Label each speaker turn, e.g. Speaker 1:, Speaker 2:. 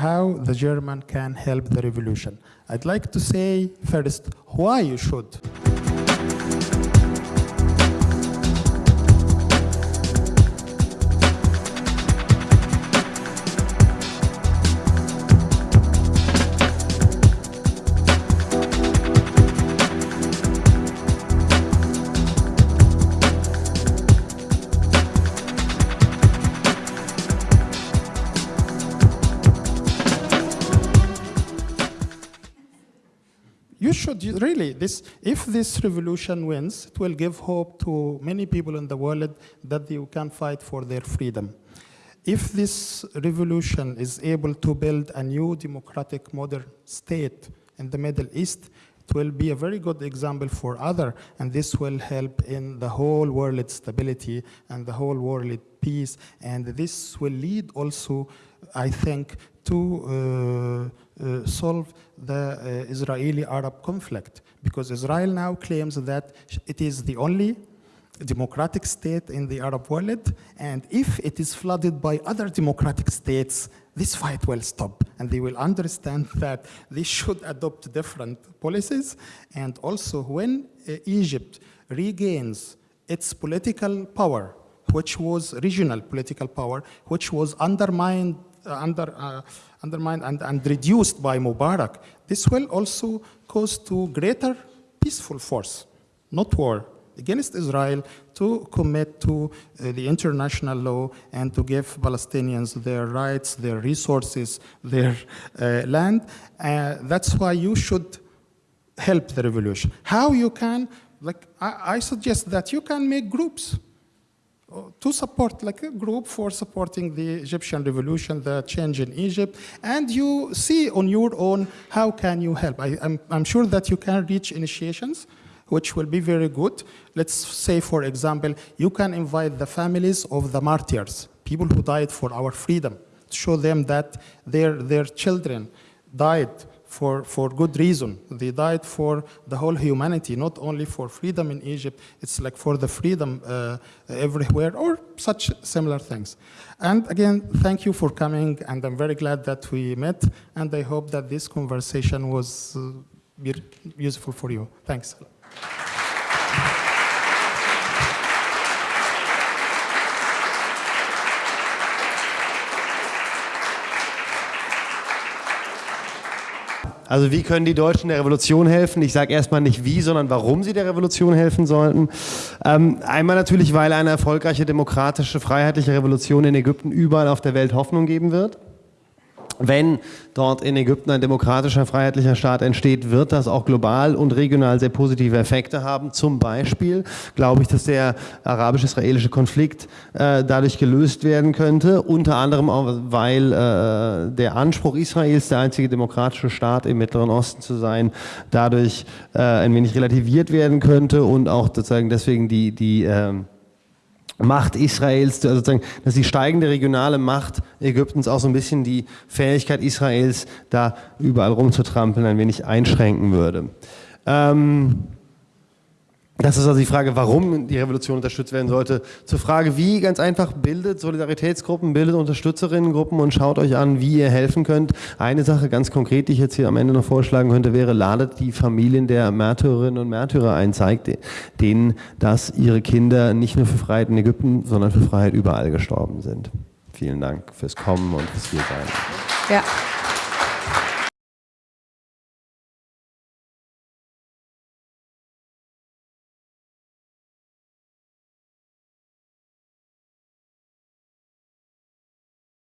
Speaker 1: how the German can help the revolution. I'd like to say first why you should. You should really, this, if this revolution wins, it will give hope to many people in the world that they can fight for their freedom. If this revolution is able to build a new democratic modern state in the Middle East, it will be a very good example for other, and this will help in the whole world stability and the whole world peace, and this will lead also, I think, to uh, uh, solve the uh, Israeli-Arab conflict. Because Israel now claims that it is the only democratic state in the Arab world and if it is flooded by other democratic states this fight will stop and they will understand that they should adopt different policies and also when uh, Egypt regains its political power which was regional political power which was undermined uh, under, uh, undermined and, and reduced by Mubarak, this will also cause to greater peaceful force, not war, against Israel to commit to uh, the international law and to give Palestinians their rights, their resources, their uh, land. Uh, that's why you should help the revolution. How you can, like I, I suggest that you can make groups to support, like a group for supporting the Egyptian revolution, the change in Egypt, and you see on your own how can you help. I, am I'm sure that you can reach initiations, which will be very good. Let's say, for example, you can invite the families of the martyrs, people who died for our freedom, to show them that their, their children died for, for good reason. They died for the whole humanity, not only for freedom in Egypt, it's like for the freedom uh, everywhere or such similar things. And again, thank you for coming and I'm very glad that we met and I hope that this conversation was uh, useful for you. Thanks.
Speaker 2: Also wie können die Deutschen der Revolution helfen? Ich sage erstmal nicht wie, sondern warum sie der Revolution helfen sollten. Ähm, einmal natürlich, weil eine erfolgreiche demokratische, freiheitliche Revolution in Ägypten überall auf der Welt Hoffnung geben wird wenn dort in Ägypten ein demokratischer, freiheitlicher Staat entsteht, wird das auch global und regional sehr positive Effekte haben. Zum Beispiel glaube ich, dass der arabisch-israelische Konflikt äh, dadurch gelöst werden könnte, unter anderem auch, weil äh, der Anspruch Israels, der einzige demokratische Staat im Mittleren Osten zu sein, dadurch äh, ein wenig relativiert werden könnte und auch sozusagen deswegen die, die äh, Macht Israels, also sozusagen, dass die steigende regionale Macht Ägyptens auch so ein bisschen die Fähigkeit Israels, da überall rumzutrampeln, ein wenig einschränken würde. Ähm, das ist also die Frage, warum die Revolution unterstützt werden sollte. Zur Frage, wie, ganz einfach, bildet Solidaritätsgruppen, bildet Unterstützerinnengruppen und schaut euch an, wie ihr helfen könnt. Eine Sache ganz konkret, die ich jetzt hier am Ende noch vorschlagen könnte, wäre, ladet die Familien der Märtyrerinnen und Märtyrer ein, zeigt denen, dass ihre Kinder nicht nur für Freiheit in Ägypten, sondern für Freiheit überall gestorben sind. Vielen Dank fürs Kommen und fürs Hiersein. Ja.